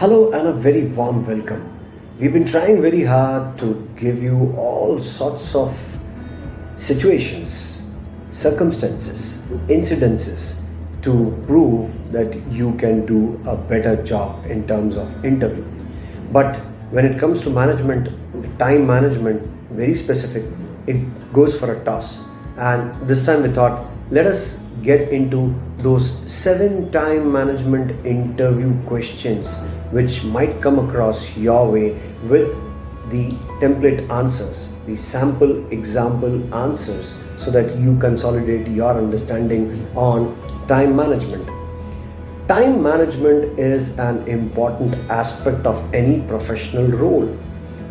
Hello and a very warm welcome. We've been trying very hard to give you all sorts of situations, circumstances, incidences to prove that you can do a better job in terms of interview. But when it comes to management, time management, very specific, it goes for a toss. And this time we thought, let us get into those seven time management interview questions which might come across your way with the template answers, the sample example answers, so that you consolidate your understanding on time management. Time management is an important aspect of any professional role,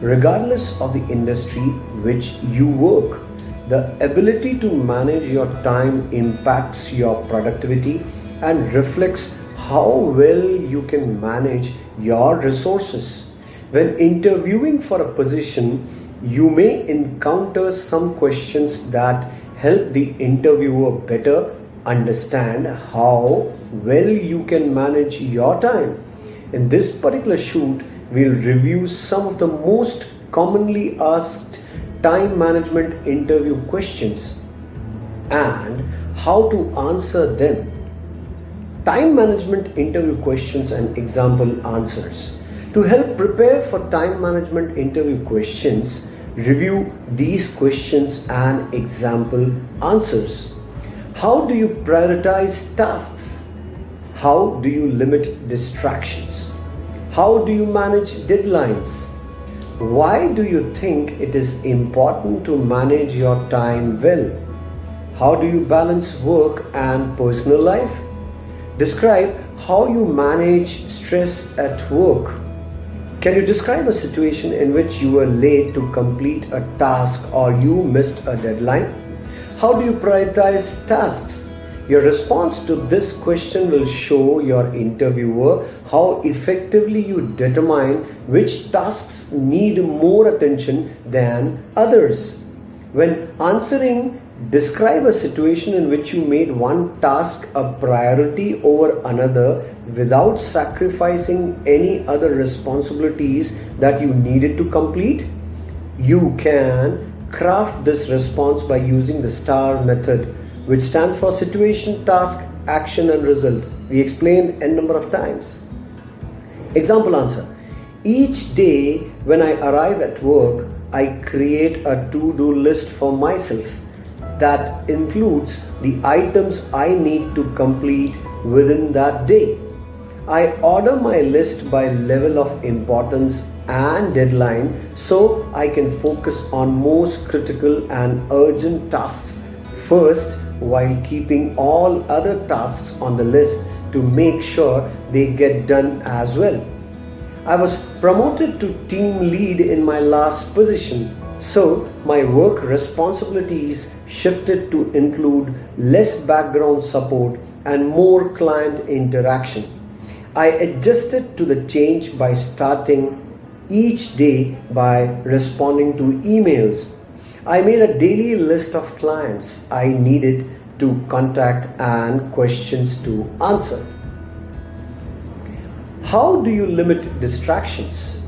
regardless of the industry which you work. The ability to manage your time impacts your productivity and reflects how well you can manage your resources. When interviewing for a position, you may encounter some questions that help the interviewer better understand how well you can manage your time. In this particular shoot, we'll review some of the most commonly asked time management interview questions and how to answer them. Time management interview questions and example answers. To help prepare for time management interview questions, review these questions and example answers. How do you prioritize tasks? How do you limit distractions? How do you manage deadlines? Why do you think it is important to manage your time well? How do you balance work and personal life? Describe how you manage stress at work. Can you describe a situation in which you were late to complete a task or you missed a deadline? How do you prioritize tasks? Your response to this question will show your interviewer how effectively you determine which tasks need more attention than others. When answering, describe a situation in which you made one task a priority over another without sacrificing any other responsibilities that you needed to complete. You can craft this response by using the STAR method which stands for situation, task, action and result. We explained n number of times. Example answer. Each day when I arrive at work, I create a to-do list for myself that includes the items I need to complete within that day. I order my list by level of importance and deadline so I can focus on most critical and urgent tasks first while keeping all other tasks on the list to make sure they get done as well. I was promoted to team lead in my last position, so my work responsibilities shifted to include less background support and more client interaction. I adjusted to the change by starting each day by responding to emails I made a daily list of clients I needed to contact and questions to answer. How do you limit distractions?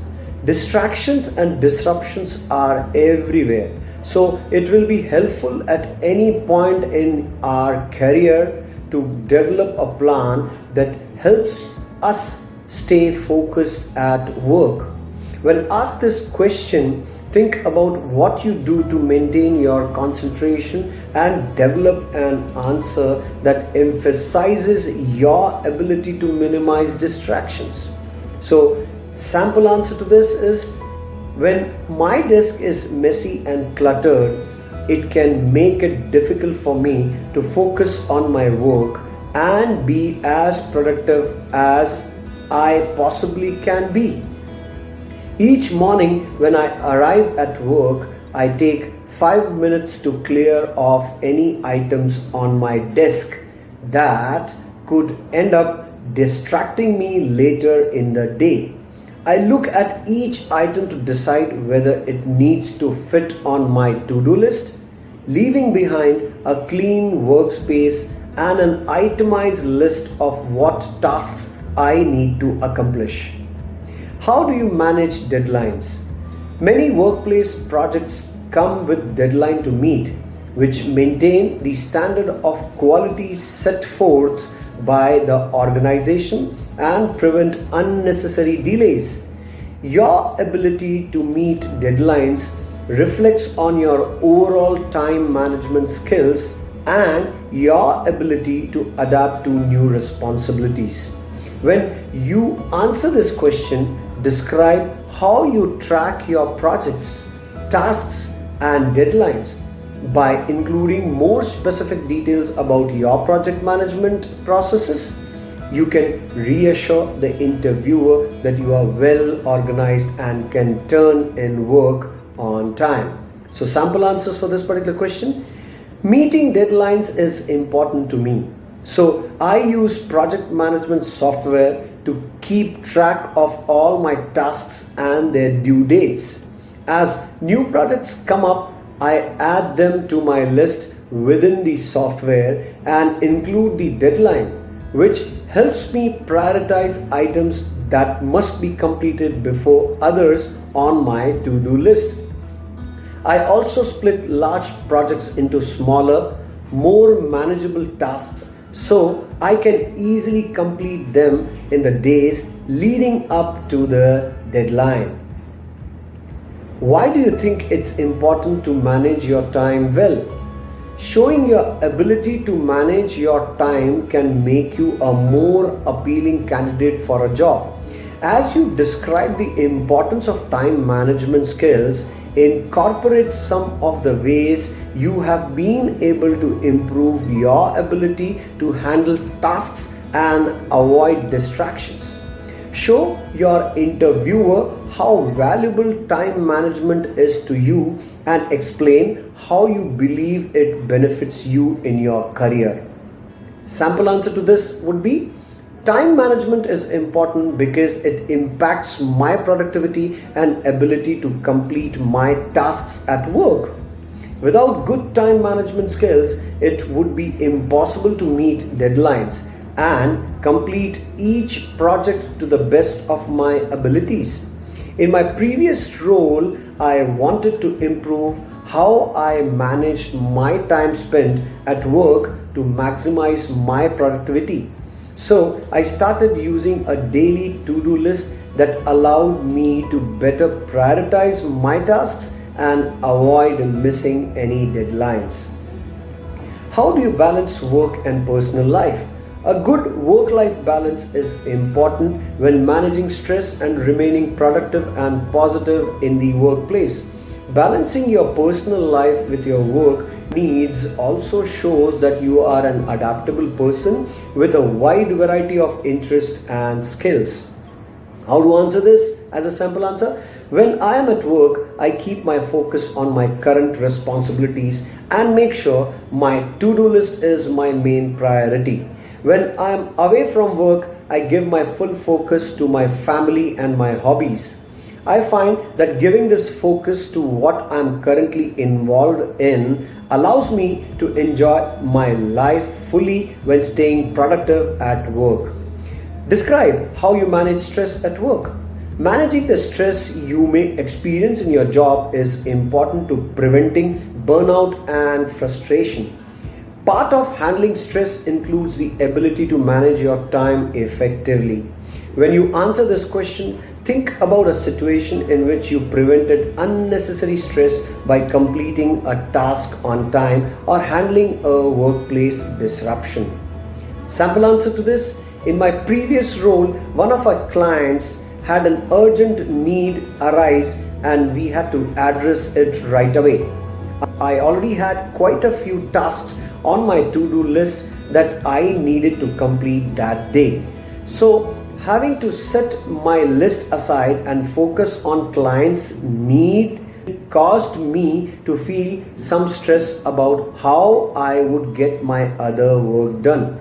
Distractions and disruptions are everywhere. So it will be helpful at any point in our career to develop a plan that helps us stay focused at work. When asked this question, Think about what you do to maintain your concentration and develop an answer that emphasizes your ability to minimize distractions. So, sample answer to this is when my desk is messy and cluttered, it can make it difficult for me to focus on my work and be as productive as I possibly can be. Each morning when I arrive at work, I take 5 minutes to clear off any items on my desk that could end up distracting me later in the day. I look at each item to decide whether it needs to fit on my to-do list, leaving behind a clean workspace and an itemized list of what tasks I need to accomplish. How do you manage deadlines? Many workplace projects come with deadline to meet, which maintain the standard of quality set forth by the organization and prevent unnecessary delays. Your ability to meet deadlines reflects on your overall time management skills and your ability to adapt to new responsibilities. When you answer this question, describe how you track your projects, tasks, and deadlines by including more specific details about your project management processes. You can reassure the interviewer that you are well organized and can turn in work on time. So, sample answers for this particular question Meeting deadlines is important to me. So I use project management software to keep track of all my tasks and their due dates. As new projects come up, I add them to my list within the software and include the deadline, which helps me prioritize items that must be completed before others on my to-do list. I also split large projects into smaller, more manageable tasks so I can easily complete them in the days leading up to the deadline. Why do you think it's important to manage your time well? Showing your ability to manage your time can make you a more appealing candidate for a job. As you describe the importance of time management skills, incorporate some of the ways you have been able to improve your ability to handle tasks and avoid distractions. Show your interviewer how valuable time management is to you and explain how you believe it benefits you in your career. Sample answer to this would be Time management is important because it impacts my productivity and ability to complete my tasks at work. Without good time management skills, it would be impossible to meet deadlines and complete each project to the best of my abilities. In my previous role, I wanted to improve how I managed my time spent at work to maximize my productivity. So I started using a daily to-do list that allowed me to better prioritize my tasks and avoid missing any deadlines. How do you balance work and personal life? A good work-life balance is important when managing stress and remaining productive and positive in the workplace. Balancing your personal life with your work needs also shows that you are an adaptable person with a wide variety of interests and skills. How to answer this as a sample answer? When I am at work, I keep my focus on my current responsibilities and make sure my to-do list is my main priority. When I am away from work, I give my full focus to my family and my hobbies. I find that giving this focus to what I'm currently involved in allows me to enjoy my life fully when staying productive at work. Describe how you manage stress at work. Managing the stress you may experience in your job is important to preventing burnout and frustration. Part of handling stress includes the ability to manage your time effectively. When you answer this question, Think about a situation in which you prevented unnecessary stress by completing a task on time or handling a workplace disruption. Sample answer to this In my previous role, one of our clients had an urgent need arise and we had to address it right away. I already had quite a few tasks on my to do list that I needed to complete that day. So having to set my list aside and focus on clients' need caused me to feel some stress about how I would get my other work done.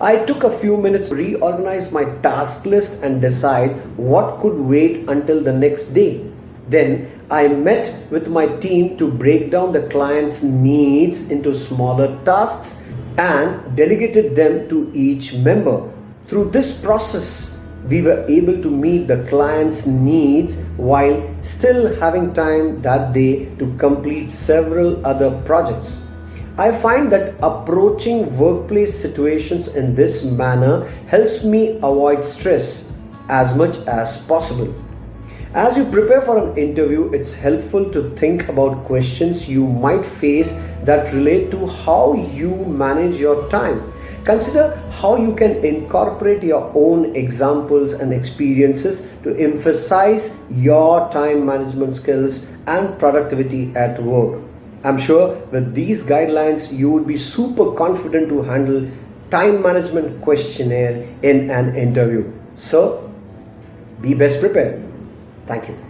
I took a few minutes to reorganize my task list and decide what could wait until the next day. Then I met with my team to break down the client's needs into smaller tasks and delegated them to each member. Through this process, we were able to meet the client's needs while still having time that day to complete several other projects. I find that approaching workplace situations in this manner helps me avoid stress as much as possible. As you prepare for an interview, it's helpful to think about questions you might face that relate to how you manage your time. Consider how you can incorporate your own examples and experiences to emphasize your time management skills and productivity at work. I'm sure with these guidelines, you would be super confident to handle time management questionnaire in an interview. So, be best prepared. Thank you.